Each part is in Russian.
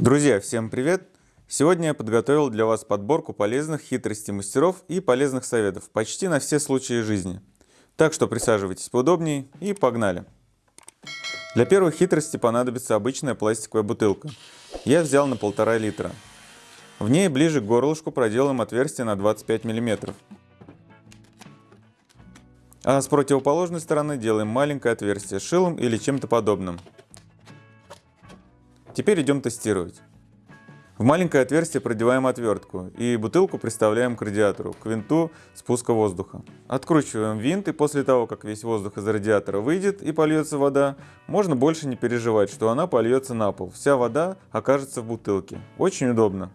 Друзья, всем привет! Сегодня я подготовил для вас подборку полезных хитростей мастеров и полезных советов почти на все случаи жизни. Так что присаживайтесь поудобнее и погнали! Для первой хитрости понадобится обычная пластиковая бутылка. Я взял на полтора литра. В ней ближе к горлышку проделаем отверстие на 25 мм. А с противоположной стороны делаем маленькое отверстие шилом или чем-то подобным. Теперь идем тестировать. В маленькое отверстие продеваем отвертку и бутылку приставляем к радиатору, к винту спуска воздуха. Откручиваем винт и после того, как весь воздух из радиатора выйдет и польется вода, можно больше не переживать, что она польется на пол. Вся вода окажется в бутылке. Очень удобно.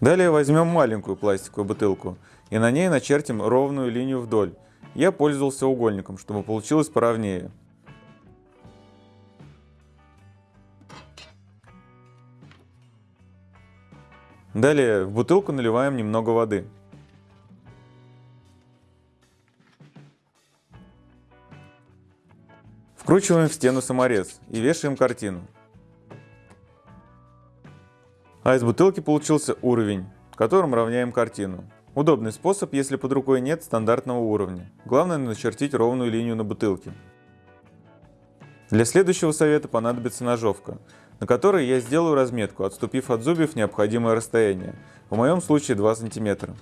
Далее возьмем маленькую пластиковую бутылку и на ней начертим ровную линию вдоль. Я пользовался угольником, чтобы получилось поровнее. Далее в бутылку наливаем немного воды. Вкручиваем в стену саморез и вешаем картину. А из бутылки получился уровень, которым равняем картину. Удобный способ, если под рукой нет стандартного уровня. Главное начертить ровную линию на бутылке. Для следующего совета понадобится ножовка, на которой я сделаю разметку, отступив от зубьев необходимое расстояние, в моем случае 2 см.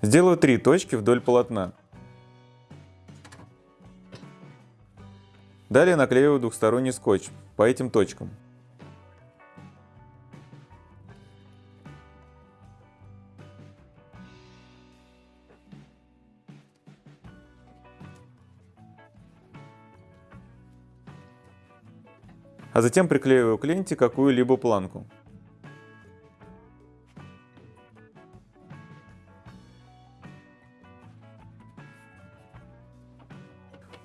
Сделаю три точки вдоль полотна. Далее наклеиваю двухсторонний скотч по этим точкам. А затем приклеиваю к ленте какую-либо планку.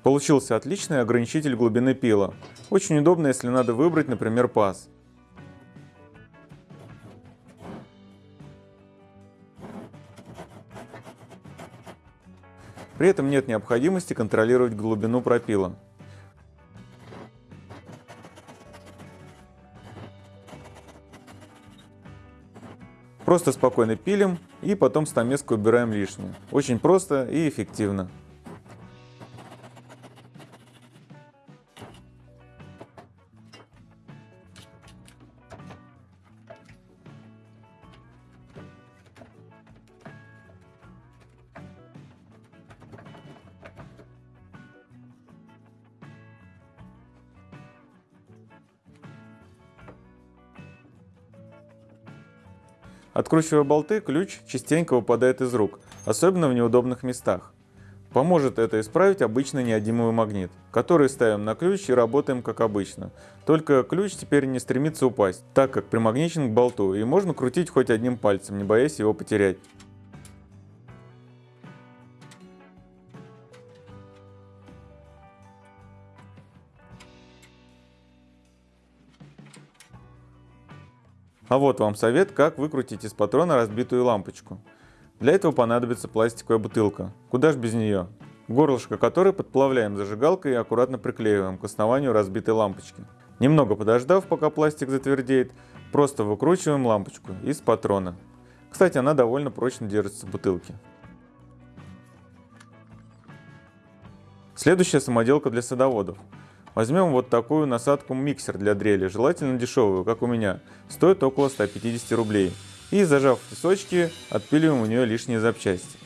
Получился отличный ограничитель глубины пила. Очень удобно, если надо выбрать, например, паз. При этом нет необходимости контролировать глубину пропила. Просто спокойно пилим и потом стамеску убираем лишнее. Очень просто и эффективно. Откручивая болты, ключ частенько выпадает из рук, особенно в неудобных местах. Поможет это исправить обычный неодимовый магнит, который ставим на ключ и работаем как обычно. Только ключ теперь не стремится упасть, так как примагничен к болту и можно крутить хоть одним пальцем, не боясь его потерять. А вот вам совет, как выкрутить из патрона разбитую лампочку. Для этого понадобится пластиковая бутылка. Куда ж без нее? Горлышко которой подплавляем зажигалкой и аккуратно приклеиваем к основанию разбитой лампочки. Немного подождав, пока пластик затвердеет, просто выкручиваем лампочку из патрона. Кстати, она довольно прочно держится в бутылке. Следующая самоделка для садоводов. Возьмем вот такую насадку миксер для дрели, желательно дешевую, как у меня, стоит около 150 рублей. И зажав тисочки, отпиливаем у нее лишние запчасти.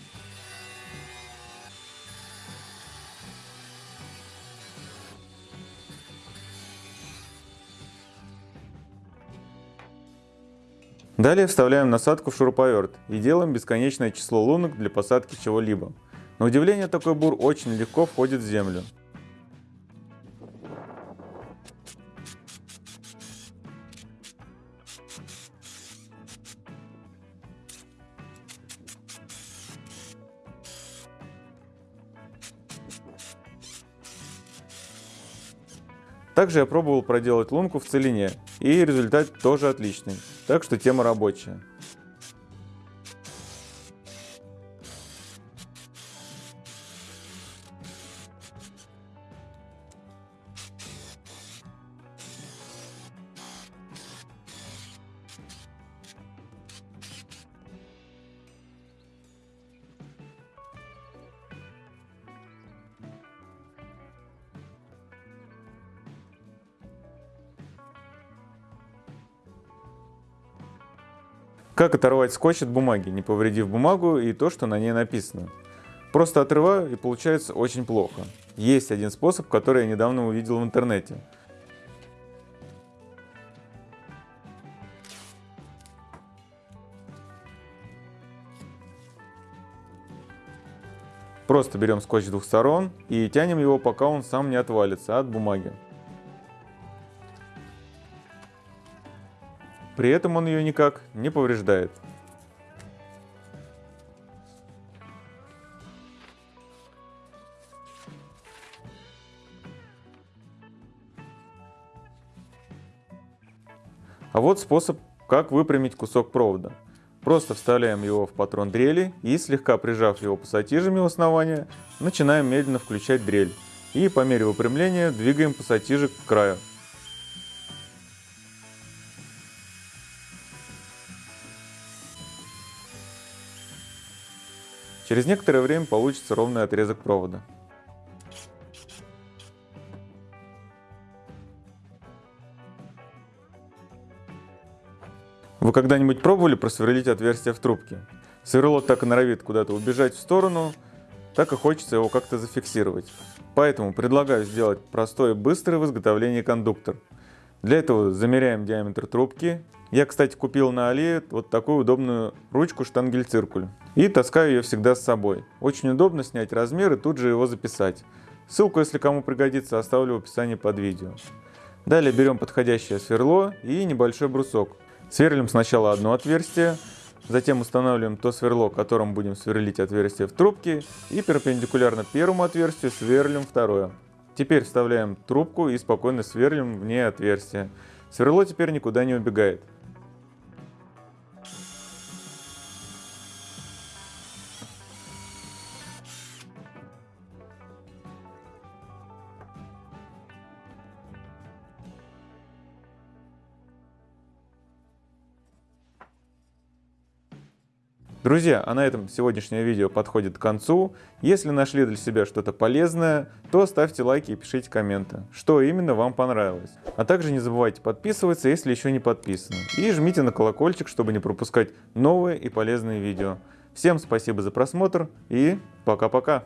Далее вставляем насадку в шуруповерт и делаем бесконечное число лунок для посадки чего-либо. На удивление такой бур очень легко входит в землю. Также я пробовал проделать лунку в целине, и результат тоже отличный, так что тема рабочая. Как оторвать скотч от бумаги, не повредив бумагу и то, что на ней написано? Просто отрываю и получается очень плохо. Есть один способ, который я недавно увидел в интернете. Просто берем скотч с двух сторон и тянем его, пока он сам не отвалится от бумаги. При этом он ее никак не повреждает. А вот способ, как выпрямить кусок провода. Просто вставляем его в патрон дрели и, слегка прижав его пассатижами у основания, начинаем медленно включать дрель. И по мере выпрямления двигаем пассатижи к краю. Через некоторое время получится ровный отрезок провода. Вы когда-нибудь пробовали просверлить отверстие в трубке? Сверло так и норовит куда-то убежать в сторону, так и хочется его как-то зафиксировать. Поэтому предлагаю сделать простой и быстрый в изготовлении кондуктор. Для этого замеряем диаметр трубки. Я, кстати, купил на Али вот такую удобную ручку штангель-циркуль. И таскаю ее всегда с собой. Очень удобно снять размер и тут же его записать. Ссылку, если кому пригодится, оставлю в описании под видео. Далее берем подходящее сверло и небольшой брусок. Сверлим сначала одно отверстие, затем устанавливаем то сверло, которым будем сверлить отверстие в трубке, и перпендикулярно первому отверстию сверлим второе. Теперь вставляем трубку и спокойно сверлим в ней отверстие. Сверло теперь никуда не убегает. Друзья, а на этом сегодняшнее видео подходит к концу. Если нашли для себя что-то полезное, то ставьте лайки и пишите комменты, что именно вам понравилось. А также не забывайте подписываться, если еще не подписаны. И жмите на колокольчик, чтобы не пропускать новые и полезные видео. Всем спасибо за просмотр и пока-пока.